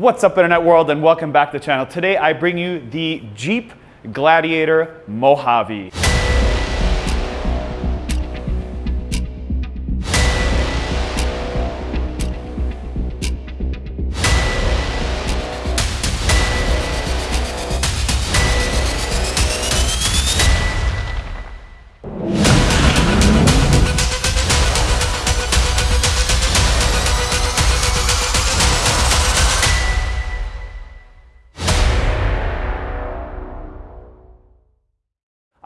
What's up internet world and welcome back to the channel. Today I bring you the Jeep Gladiator Mojave.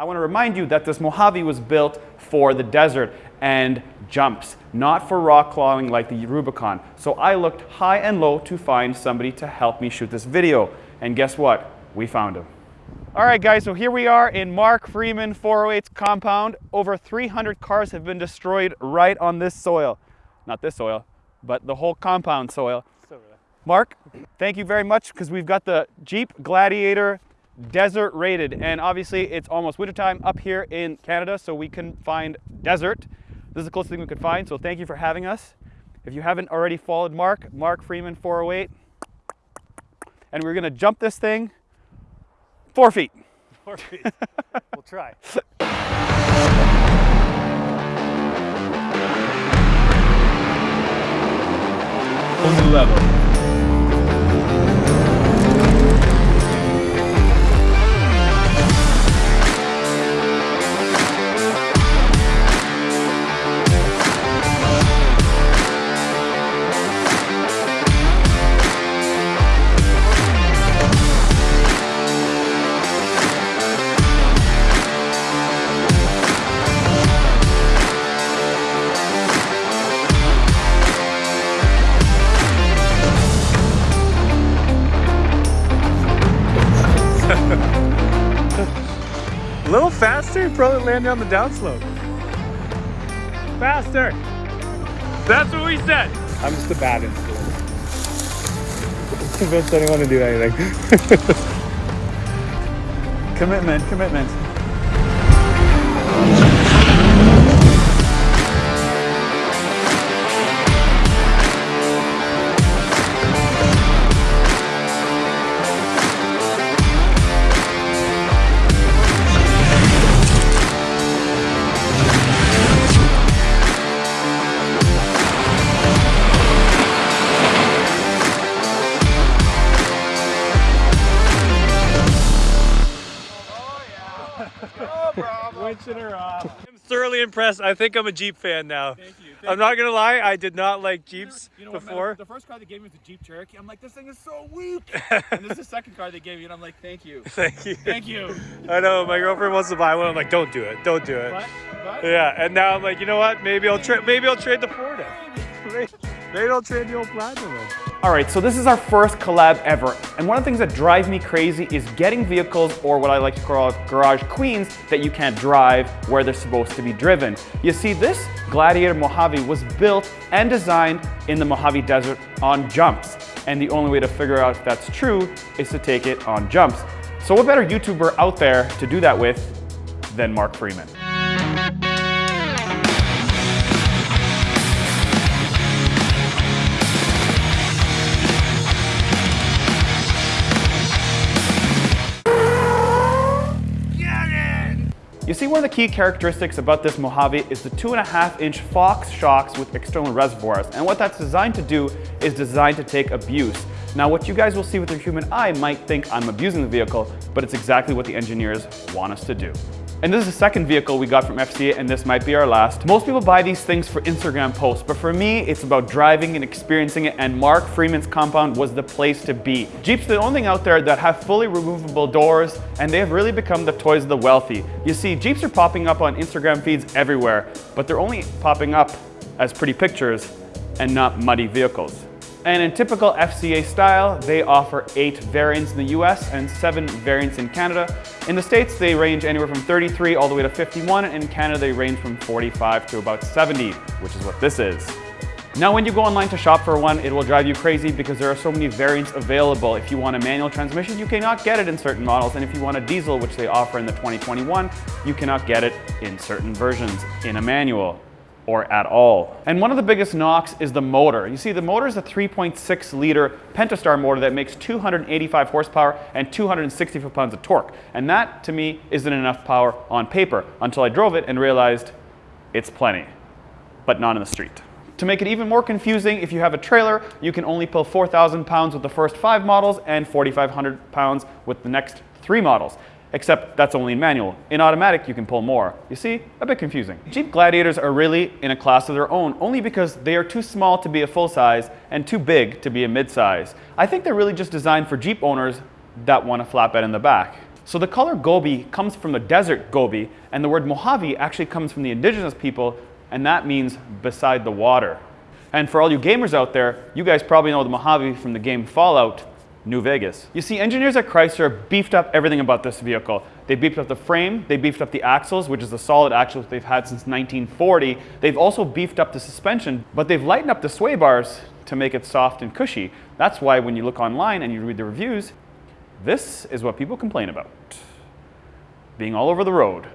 I want to remind you that this Mojave was built for the desert and jumps, not for rock crawling like the Rubicon. So I looked high and low to find somebody to help me shoot this video. And guess what? We found him. All right, guys, so here we are in Mark Freeman 408's compound. Over 300 cars have been destroyed right on this soil. Not this soil, but the whole compound soil. Mark, thank you very much because we've got the Jeep Gladiator desert rated and obviously it's almost wintertime up here in Canada so we can find desert. This is the closest thing we could find so thank you for having us. If you haven't already followed Mark, Mark Freeman 408 and we're gonna jump this thing four feet. Four feet. we'll try. New level. Probably landing on the downslope. Faster. That's what we said. I'm just a bad influence. Convince anyone to do anything. commitment, commitment. Impressed. I think I'm a Jeep fan now. Thank you. I'm not gonna lie, I did not like Jeeps You know what, man? before. The first car they gave me was a Jeep Cherokee. I'm like, this thing is so weak. and this is the second car they gave me, and I'm like, thank you. Thank you. Thank you. I know my girlfriend wants to buy one. I'm like, don't do it, don't do it. But, but Yeah, and now I'm like, you know what? Maybe I'll trade. Maybe I'll trade the Ford. Maybe, maybe I'll trade the old Platinum in. All right, so this is our first collab ever. And one of the things that drives me crazy is getting vehicles, or what I like to call garage queens, that you can't drive where they're supposed to be driven. You see, this Gladiator Mojave was built and designed in the Mojave Desert on jumps. And the only way to figure out if that's true is to take it on jumps. So what better YouTuber out there to do that with than Mark Freeman? You see, one of the key characteristics about this Mojave is the two and a half inch Fox shocks with external reservoirs. And what that's designed to do is designed to take abuse. Now, what you guys will see with your human eye might think I'm abusing the vehicle, but it's exactly what the engineers want us to do. And this is the second vehicle we got from FCA and this might be our last. Most people buy these things for Instagram posts, but for me, it's about driving and experiencing it and Mark Freeman's compound was the place to be. Jeep's are the only thing out there that have fully removable doors and they have really become the toys of the wealthy. You see, Jeeps are popping up on Instagram feeds everywhere, but they're only popping up as pretty pictures and not muddy vehicles. And in typical FCA style, they offer eight variants in the US and seven variants in Canada. In the States, they range anywhere from 33 all the way to 51, and in Canada, they range from 45 to about 70, which is what this is. Now, when you go online to shop for one, it will drive you crazy because there are so many variants available. If you want a manual transmission, you cannot get it in certain models. And if you want a diesel, which they offer in the 2021, you cannot get it in certain versions in a manual. Or at all. And one of the biggest knocks is the motor. You see, the motor is a 3.6 liter Pentastar motor that makes 285 horsepower and 260 foot-pounds of torque. And that, to me, isn't enough power on paper until I drove it and realized it's plenty, but not in the street. To make it even more confusing, if you have a trailer, you can only pull 4,000 pounds with the first five models and 4,500 pounds with the next three models except that's only in manual. In automatic, you can pull more. You see, a bit confusing. Jeep Gladiators are really in a class of their own, only because they are too small to be a full size and too big to be a mid-size. I think they're really just designed for Jeep owners that want a flatbed in the back. So the color Gobi comes from the desert Gobi, and the word Mojave actually comes from the indigenous people, and that means beside the water. And for all you gamers out there, you guys probably know the Mojave from the game Fallout, New Vegas. You see, engineers at Chrysler beefed up everything about this vehicle. They beefed up the frame, they beefed up the axles, which is the solid axles they've had since 1940. They've also beefed up the suspension, but they've lightened up the sway bars to make it soft and cushy. That's why when you look online and you read the reviews, this is what people complain about. Being all over the road.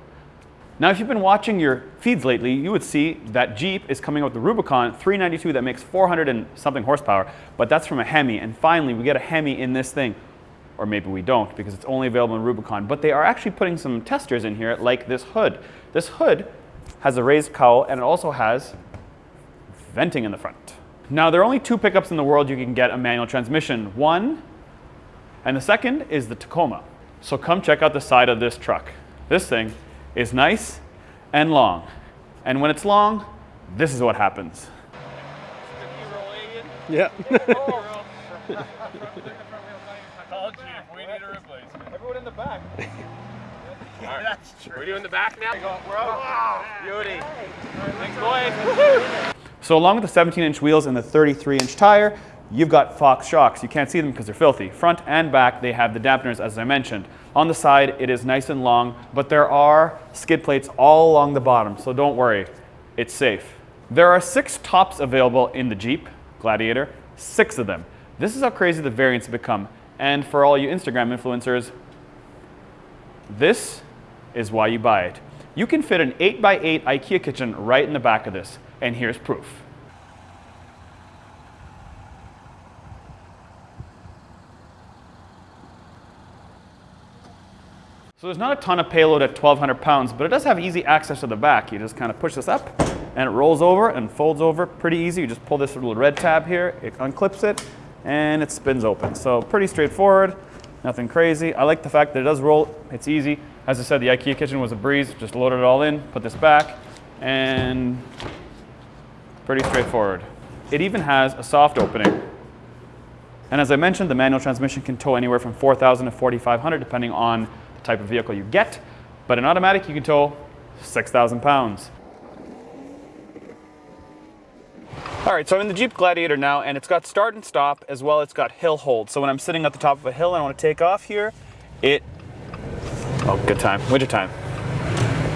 Now, if you've been watching your feeds lately, you would see that Jeep is coming out with the Rubicon 392 that makes 400 and something horsepower, but that's from a Hemi. And finally, we get a Hemi in this thing. Or maybe we don't because it's only available in Rubicon. But they are actually putting some testers in here like this hood. This hood has a raised cowl and it also has venting in the front. Now, there are only two pickups in the world you can get a manual transmission. One, and the second is the Tacoma. So come check out the side of this truck. This thing is nice and long. And when it's long, this is what happens. Yeah. Everyone in the back. That's true. We're doing the back now? We're out. Beauty. Thanks, boys. So along with the 17 inch wheels and the 33 inch tire, you've got Fox shocks. You can't see them because they're filthy. Front and back, they have the dampeners as I mentioned. On the side, it is nice and long, but there are skid plates all along the bottom, so don't worry, it's safe. There are six tops available in the Jeep Gladiator, six of them. This is how crazy the variants have become. And for all you Instagram influencers, this is why you buy it. You can fit an 8x8 IKEA kitchen right in the back of this, and here's proof. So there's not a ton of payload at 1200 pounds, but it does have easy access to the back. You just kind of push this up and it rolls over and folds over pretty easy. You just pull this little red tab here, it unclips it, and it spins open. So pretty straightforward, nothing crazy. I like the fact that it does roll, it's easy. As I said, the IKEA kitchen was a breeze, just loaded it all in, put this back, and pretty straightforward. It even has a soft opening. And as I mentioned, the manual transmission can tow anywhere from 4,000 to 4,500 depending on type of vehicle you get. But an automatic, you can tow 6,000 pounds. All right, so I'm in the Jeep Gladiator now, and it's got start and stop, as well it's got hill hold. So when I'm sitting at the top of a hill and I want to take off here, it, oh, good time, winter time.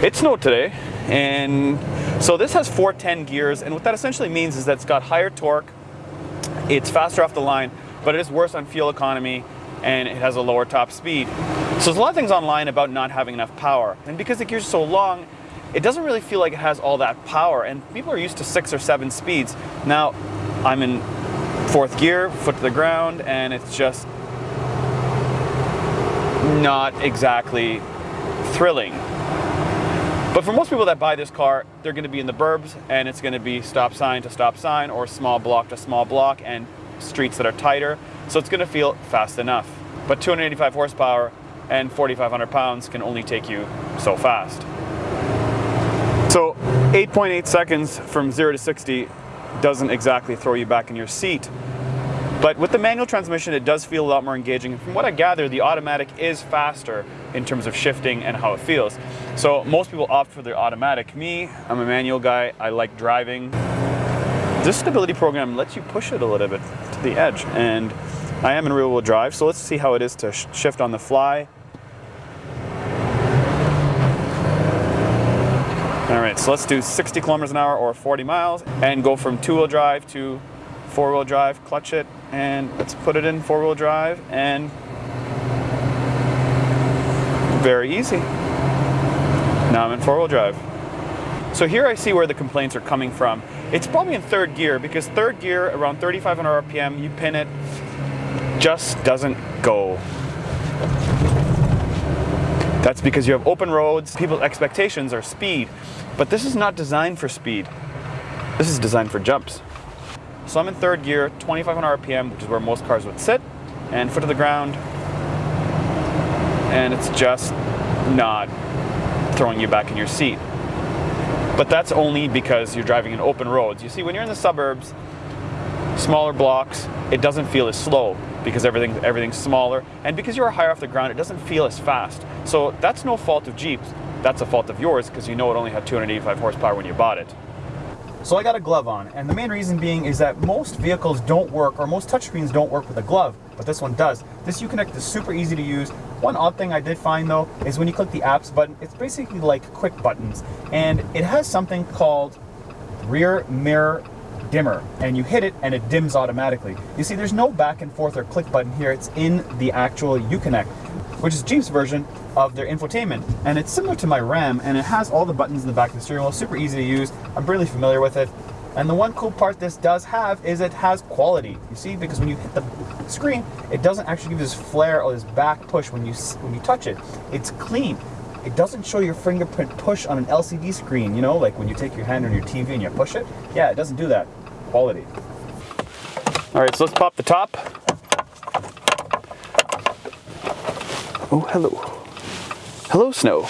It snowed today, and so this has 410 gears, and what that essentially means is that it's got higher torque, it's faster off the line, but it is worse on fuel economy, and it has a lower top speed. So there's a lot of things online about not having enough power. And because the gears so long, it doesn't really feel like it has all that power. And people are used to six or seven speeds. Now, I'm in fourth gear, foot to the ground, and it's just not exactly thrilling. But for most people that buy this car, they're going to be in the burbs, and it's going to be stop sign to stop sign, or small block to small block, and streets that are tighter. So it's going to feel fast enough. But 285 horsepower and 4,500 pounds can only take you so fast. So 8.8 seconds from 0 to 60 doesn't exactly throw you back in your seat. But with the manual transmission, it does feel a lot more engaging. From what I gather, the automatic is faster in terms of shifting and how it feels. So most people opt for the automatic. Me, I'm a manual guy. I like driving. This stability program lets you push it a little bit to the edge. And I am in rear wheel drive, so let's see how it is to sh shift on the fly. Right, so let's do 60 kilometers an hour or 40 miles and go from two wheel drive to four wheel drive, clutch it, and let's put it in four wheel drive and very easy. Now I'm in four wheel drive. So here I see where the complaints are coming from. It's probably in third gear because third gear around 3,500 RPM, you pin it, just doesn't go. That's because you have open roads, people's expectations are speed, but this is not designed for speed. This is designed for jumps. So I'm in third gear, 2,500 RPM, which is where most cars would sit, and foot to the ground, and it's just not throwing you back in your seat. But that's only because you're driving in open roads. You see, when you're in the suburbs, smaller blocks, it doesn't feel as slow because everything, everything's smaller. And because you're higher off the ground, it doesn't feel as fast. So that's no fault of Jeeps. That's a fault of yours because you know it only had 285 horsepower when you bought it. So I got a glove on, and the main reason being is that most vehicles don't work, or most touchscreens don't work with a glove, but this one does. This Uconnect is super easy to use. One odd thing I did find though, is when you click the apps button, it's basically like quick buttons, and it has something called rear mirror dimmer, and you hit it and it dims automatically. You see, there's no back and forth or click button here, it's in the actual Uconnect, which is Jeep's version of their infotainment. And it's similar to my Ram, and it has all the buttons in the back of the steering wheel, super easy to use. I'm really familiar with it. And the one cool part this does have is it has quality. You see, because when you hit the screen, it doesn't actually give this flare or this back push when you when you touch it. It's clean. It doesn't show your fingerprint push on an LCD screen, you know, like when you take your hand on your TV and you push it. Yeah, it doesn't do that. Quality. All right, so let's pop the top. Oh, hello. Hello, snow.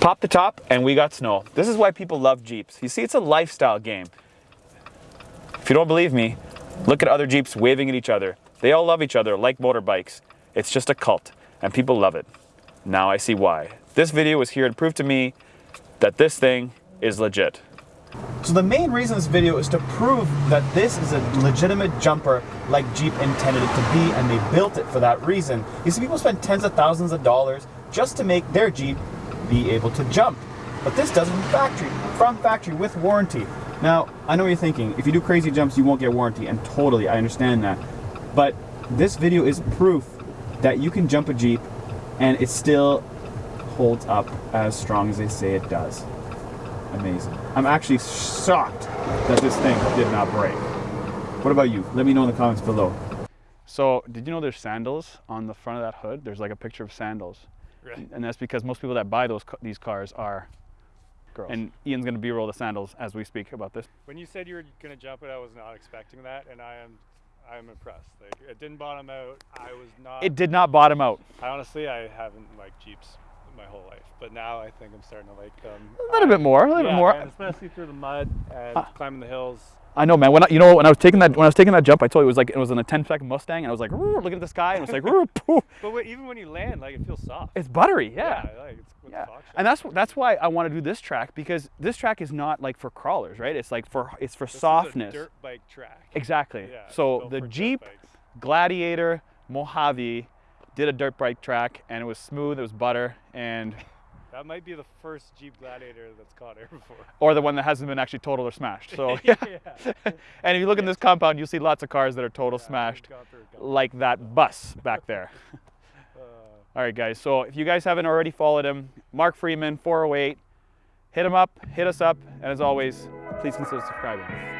Pop the top and we got snow. This is why people love Jeeps. You see, it's a lifestyle game. If you don't believe me, look at other Jeeps waving at each other. They all love each other like motorbikes. It's just a cult and people love it. Now I see why. This video was here to prove to me that this thing is legit. So the main reason this video is to prove that this is a legitimate jumper like Jeep intended it to be and they built it for that reason. You see people spend tens of thousands of dollars just to make their Jeep be able to jump. But this does from factory, from factory with warranty. Now, I know what you're thinking, if you do crazy jumps, you won't get warranty, and totally, I understand that. But this video is proof that you can jump a Jeep and it's still holds up as strong as they say it does. Amazing. I'm actually shocked that this thing did not break. What about you? Let me know in the comments below. So, did you know there's sandals on the front of that hood? There's like a picture of sandals. Right. And that's because most people that buy those these cars are Girls. And Ian's going to b-roll the sandals as we speak about this. when you said you were gonna jump it, I was not expecting that, and I am, I am impressed. Like it didn't bottom out. I was not. It did not bottom out. I honestly, I haven't liked Jeeps my whole life, but now I think I'm starting to like them. A little bit more, a little bit Yeah, more. and especially through the mud and Ah. climbing the hills. I know, man. When I, you know, when I was taking that, when I was taking that jump, I told you it was like it was in a 10 second Mustang, and I was like looking at the sky, and it was like, "Roo, poof." But wait, even when you land, like it feels soft. it's buttery, yeah. like it's what Yeah, and that's that's why I want to do this track because this track is not like for crawlers, right? It's like for it's for This softness. dirt bike track. Exactly. Yeah, so the Jeep. Gladiator Mojave did a dirt bike track, and it was smooth. It was butter, and That might be the first Jeep Gladiator that's caught air before. or the one that hasn't been actually totaled or smashed. So yeah. and if you look in this compound, you'll see lots of cars that are total Yeah, smashed, we've gone through a couple. like that bus back there. Uh, All right, guys. So if you guys haven't already followed him, Mark Freeman, 408, hit him up, hit us up, and as always, please consider subscribing.